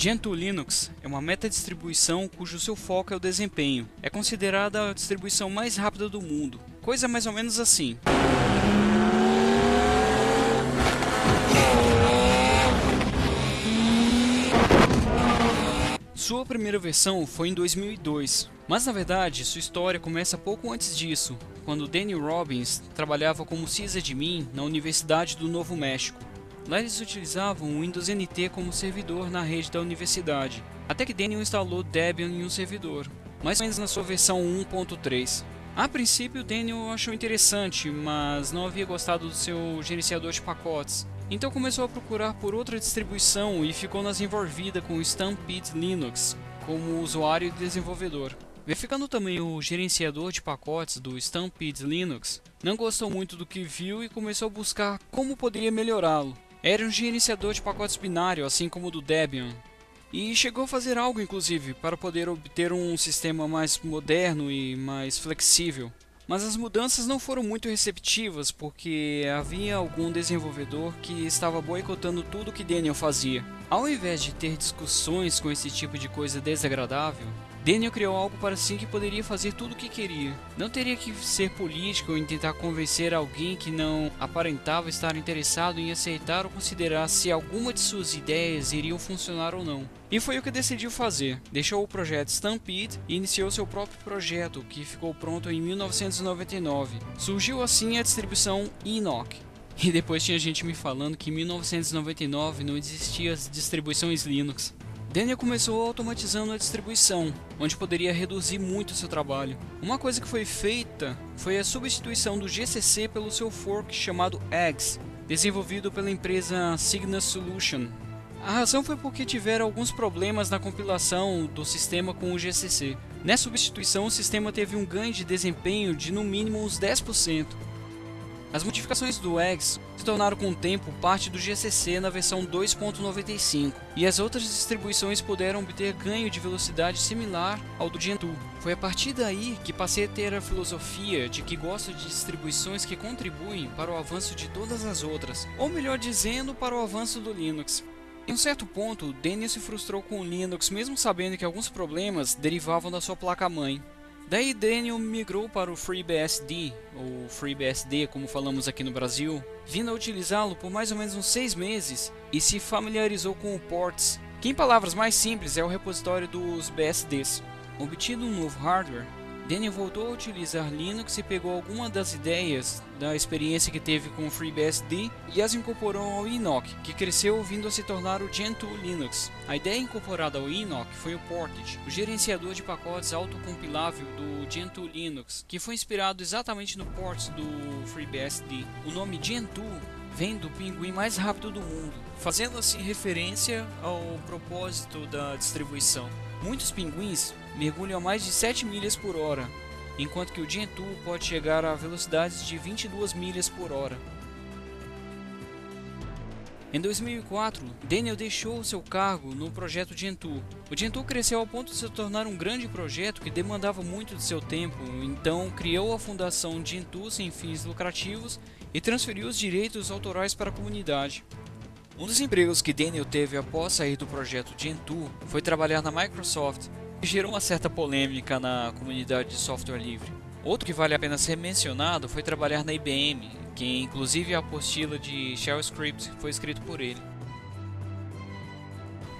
Gentoo Linux é uma meta-distribuição cujo seu foco é o desempenho. É considerada a distribuição mais rápida do mundo. Coisa mais ou menos assim. Sua primeira versão foi em 2002, mas na verdade sua história começa pouco antes disso, quando Danny Robbins trabalhava como sysadmin na Universidade do Novo México. Lá eles utilizavam o Windows NT como servidor na rede da universidade, até que Daniel instalou Debian em um servidor, mais ou menos na sua versão 1.3. A princípio Daniel achou interessante, mas não havia gostado do seu gerenciador de pacotes, então começou a procurar por outra distribuição e ficou nas envolvida com o Stampede Linux como usuário e desenvolvedor. Verificando também o gerenciador de pacotes do Stampede Linux, não gostou muito do que viu e começou a buscar como poderia melhorá-lo. Era um gerenciador de pacotes binário, assim como o do Debian. E chegou a fazer algo, inclusive, para poder obter um sistema mais moderno e mais flexível. Mas as mudanças não foram muito receptivas porque havia algum desenvolvedor que estava boicotando tudo que Daniel fazia. Ao invés de ter discussões com esse tipo de coisa desagradável, Daniel criou algo para si que poderia fazer tudo o que queria. Não teria que ser político ou tentar convencer alguém que não aparentava estar interessado em aceitar ou considerar se alguma de suas ideias iriam funcionar ou não. E foi o que decidiu fazer. Deixou o projeto Stampede e iniciou seu próprio projeto, que ficou pronto em 1999. Surgiu assim a distribuição Enoch. E depois tinha gente me falando que em 1999 não existia as distribuições Linux. Daniel começou automatizando a distribuição, onde poderia reduzir muito seu trabalho. Uma coisa que foi feita foi a substituição do GCC pelo seu fork chamado Eggs, desenvolvido pela empresa Cygnus Solution. A razão foi porque tiveram alguns problemas na compilação do sistema com o GCC. Nessa substituição, o sistema teve um ganho de desempenho de no mínimo uns 10%. As modificações do Eggs se tornaram com o tempo parte do GCC na versão 2.95, e as outras distribuições puderam obter ganho de velocidade similar ao do Gentoo. Foi a partir daí que passei a ter a filosofia de que gosto de distribuições que contribuem para o avanço de todas as outras, ou melhor dizendo, para o avanço do Linux. Em um certo ponto, Daniel se frustrou com o Linux mesmo sabendo que alguns problemas derivavam da sua placa-mãe. Daí Daniel migrou para o FreeBSD, ou FreeBSD como falamos aqui no Brasil, vindo a utilizá-lo por mais ou menos uns 6 meses e se familiarizou com o Ports, que em palavras mais simples é o repositório dos BSDs. Obtido um novo hardware, Daniel voltou a utilizar Linux e pegou algumas das ideias da experiência que teve com o FreeBSD e as incorporou ao Enoch, que cresceu vindo a se tornar o Gentoo Linux. A ideia incorporada ao Enoch foi o Portage, o gerenciador de pacotes autocompilável do Gentoo Linux, que foi inspirado exatamente no ports do FreeBSD. O nome Gentoo vem do pinguim mais rápido do mundo, fazendo assim referência ao propósito da distribuição. Muitos pinguins mergulham a mais de 7 milhas por hora, enquanto que o Gentoo pode chegar a velocidades de 22 milhas por hora. Em 2004, Daniel deixou seu cargo no projeto Gentoo. O Gentoo cresceu ao ponto de se tornar um grande projeto que demandava muito de seu tempo, então criou a fundação Gentoo sem fins lucrativos e transferiu os direitos autorais para a comunidade. Um dos empregos que Daniel teve após sair do projeto Gentoo foi trabalhar na Microsoft, gerou uma certa polêmica na comunidade de software livre. Outro que vale a pena ser mencionado foi trabalhar na IBM, que inclusive a apostila de Shell Script foi escrito por ele.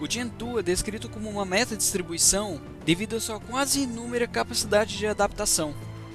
O Gentoo é descrito como uma meta-distribuição devido à sua quase inúmera capacidade de adaptação.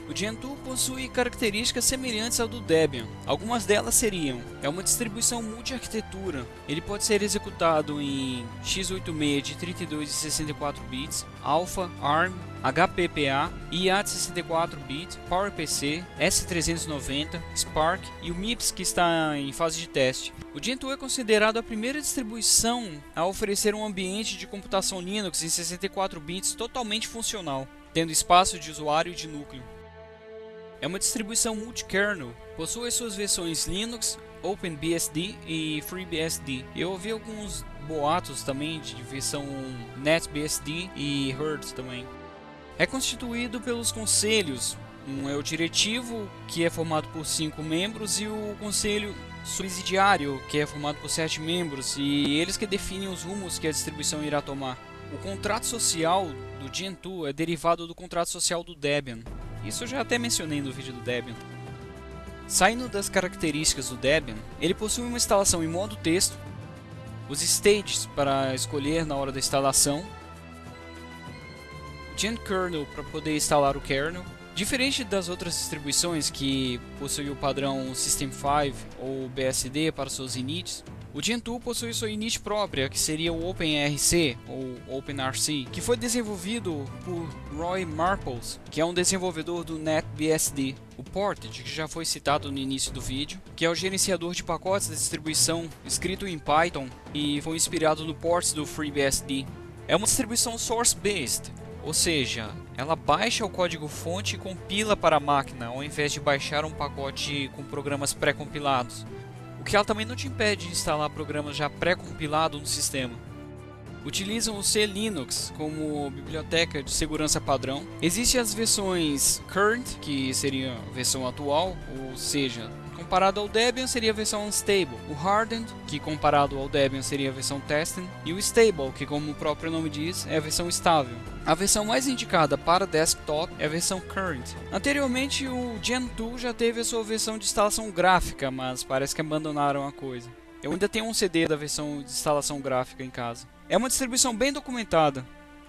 O Gentoo possui características semelhantes ao do Debian. Algumas delas seriam: é uma distribuição multi-arquitetura. Ele pode ser executado em x86 de 32 e 64 bits, Alpha, ARM, HPPA, IA de 64 bits, PowerPC, S390, Spark e o MIPS que está em fase de teste. O Gentoo é considerado a primeira distribuição a oferecer um ambiente de computação Linux em 64 bits totalmente funcional, tendo espaço de usuário e de núcleo. É uma distribuição multi-kernel, possui suas versões Linux, OpenBSD e FreeBSD. Eu ouvi alguns boatos também de versão NetBSD e Hurt também. É constituído pelos conselhos Um é o diretivo, que é formado por cinco membros, e o conselho subsidiário, que é formado por sete membros, e eles que definem os rumos que a distribuição irá tomar. O contrato social do Gentoo é derivado do contrato social do Debian. Isso eu já até mencionei no vídeo do Debian. Saindo das características do Debian, ele possui uma instalação em modo texto, os stages para escolher na hora da instalação, Kernel para poder instalar o kernel, Diferente das outras distribuições que possuem o padrão System 5 ou BSD para seus inits, o Gentoo possui sua init própria, que seria o OpenRC ou OpenRC, que foi desenvolvido por Roy Marples, que é um desenvolvedor do NetBSD. O Portage, que já foi citado no início do vídeo, que é o gerenciador de pacotes da distribuição escrito em Python e foi inspirado no ports do FreeBSD. É uma distribuição source-based, ou seja, ela baixa o código-fonte e compila para a máquina, ao invés de baixar um pacote com programas pré-compilados. O que ela também não te impede de instalar programas já pré-compilados no sistema. Utilizam o C Linux como biblioteca de segurança padrão. Existem as versões Current, que seria a versão atual, ou seja, Comparado ao Debian seria a versão Unstable, o Hardened, que comparado ao Debian seria a versão Testing, e o Stable, que como o próprio nome diz, é a versão estável. A versão mais indicada para desktop é a versão Current. Anteriormente o Gentoo já teve a sua versão de instalação gráfica, mas parece que abandonaram a coisa. Eu ainda tenho um CD da versão de instalação gráfica em casa. É uma distribuição bem documentada.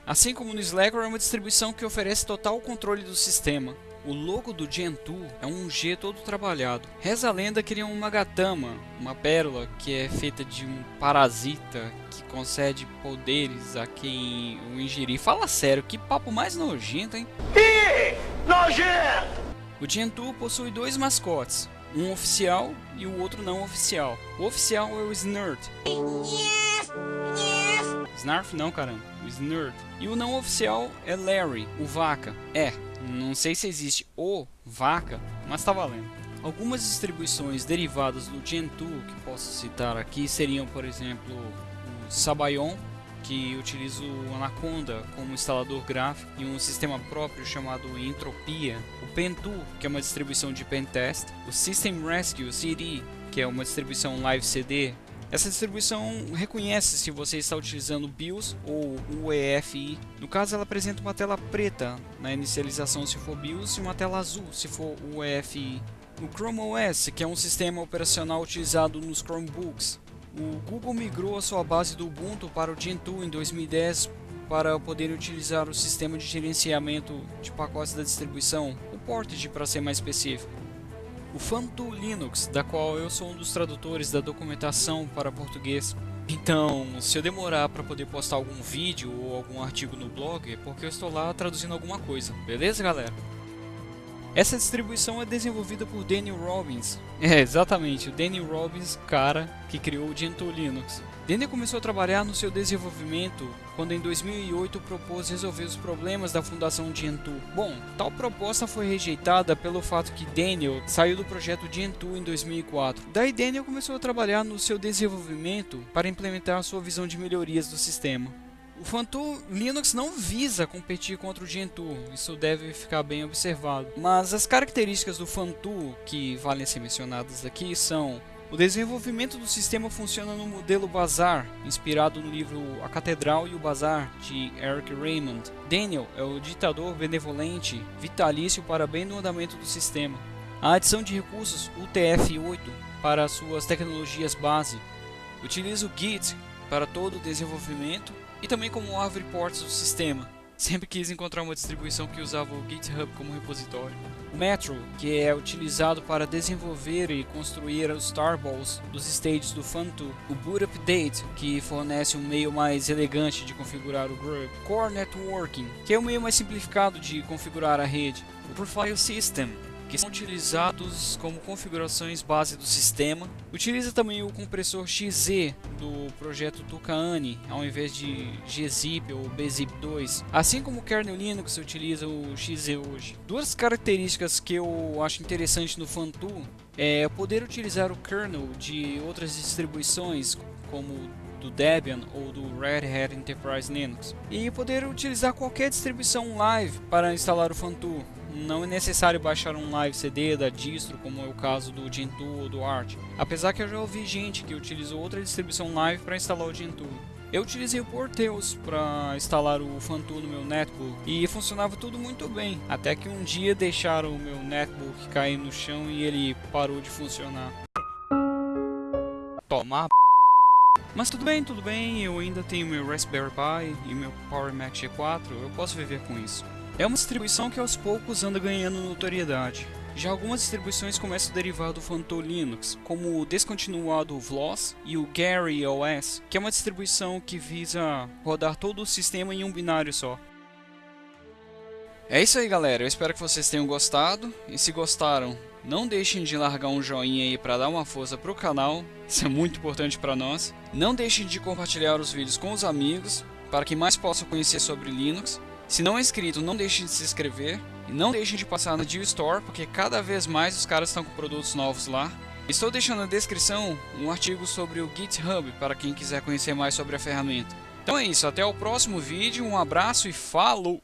Assim como no Slackware é uma distribuição que oferece total controle do sistema. O logo do Gentoo é um G todo trabalhado. Reza a lenda que ele é uma gatama, uma pérola que é feita de um parasita que concede poderes a quem o ingerir. Fala sério, que papo mais nojento, hein? Ih, nojento! O Gentoo possui dois mascotes, um oficial e o outro não oficial. O oficial é o Snurt. Snarf não, caramba. O Snurt. E o não oficial é Larry, o vaca. É, não sei se existe o vaca, mas está valendo. Algumas distribuições derivadas do Gentoo que posso citar aqui seriam, por exemplo, o Sabayon, que utiliza o Anaconda como instalador gráfico e um sistema próprio chamado Entropia, o Pentu, que é uma distribuição de pentest, o System Rescue CD, que é uma distribuição live CD essa distribuição reconhece se você está utilizando BIOS ou UEFI. No caso, ela apresenta uma tela preta na inicialização se for BIOS e uma tela azul se for UEFI. No Chrome OS, que é um sistema operacional utilizado nos Chromebooks, o Google migrou a sua base do Ubuntu para o Gentoo em 2010 para poder utilizar o sistema de gerenciamento de pacotes da distribuição, o Portage para ser mais específico o Fantu Linux, da qual eu sou um dos tradutores da documentação para português. Então, se eu demorar para poder postar algum vídeo ou algum artigo no blog, é porque eu estou lá traduzindo alguma coisa, beleza galera? Essa distribuição é desenvolvida por Daniel Robbins. É, exatamente, o Daniel Robbins, cara que criou o Gentoo Linux. Daniel começou a trabalhar no seu desenvolvimento quando em 2008 propôs resolver os problemas da fundação Gentoo. Bom, tal proposta foi rejeitada pelo fato que Daniel saiu do projeto Gentoo em 2004. Daí Daniel começou a trabalhar no seu desenvolvimento para implementar a sua visão de melhorias do sistema. O Fantu Linux não visa competir contra o Gentoo, isso deve ficar bem observado. Mas as características do Fantu que valem ser mencionadas aqui são o desenvolvimento do sistema funciona no modelo Bazar, inspirado no livro A Catedral e o Bazar, de Eric Raymond. Daniel é o ditador benevolente, vitalício para bem do andamento do sistema. A adição de recursos UTF-8 para suas tecnologias base. Utiliza o Git para todo o desenvolvimento e também como árvore ports do sistema. Sempre quis encontrar uma distribuição que usava o GitHub como repositório. O Metro, que é utilizado para desenvolver e construir os starballs dos stages do Fantu. O Boot Update, que fornece um meio mais elegante de configurar o Grub. Core Networking, que é o meio mais simplificado de configurar a rede. O Profile System, que são utilizados como configurações base do sistema. Utiliza também o compressor XZ do projeto Tucaani, ao invés de gzip ou bzip2, assim como o kernel Linux utiliza o XZ hoje. Duas características que eu acho interessante no Fantu é poder utilizar o kernel de outras distribuições, como do Debian ou do Red Hat Enterprise Linux e poder utilizar qualquer distribuição live para instalar o Fantu não é necessário baixar um live CD da distro, como é o caso do Gentoo ou do Arch. Apesar que eu já ouvi gente que utilizou outra distribuição live para instalar o Gentoo. Eu utilizei o Porteus para instalar o Fantoon no meu netbook e funcionava tudo muito bem, até que um dia deixaram o meu netbook cair no chão e ele parou de funcionar. Toma mas tudo bem, tudo bem, eu ainda tenho meu Raspberry Pi e meu Power Mac G4, eu posso viver com isso. É uma distribuição que aos poucos anda ganhando notoriedade. Já algumas distribuições começam a derivar do Fanto Linux, como o descontinuado Vlos e o Gary OS, que é uma distribuição que visa rodar todo o sistema em um binário só. É isso aí galera, eu espero que vocês tenham gostado, e se gostaram, não deixem de largar um joinha aí para dar uma força pro canal, isso é muito importante para nós. Não deixem de compartilhar os vídeos com os amigos, para que mais possam conhecer sobre Linux. Se não é inscrito, não deixe de se inscrever. E não deixem de passar na Store, porque cada vez mais os caras estão com produtos novos lá. Estou deixando na descrição um artigo sobre o GitHub, para quem quiser conhecer mais sobre a ferramenta. Então é isso, até o próximo vídeo, um abraço e falou!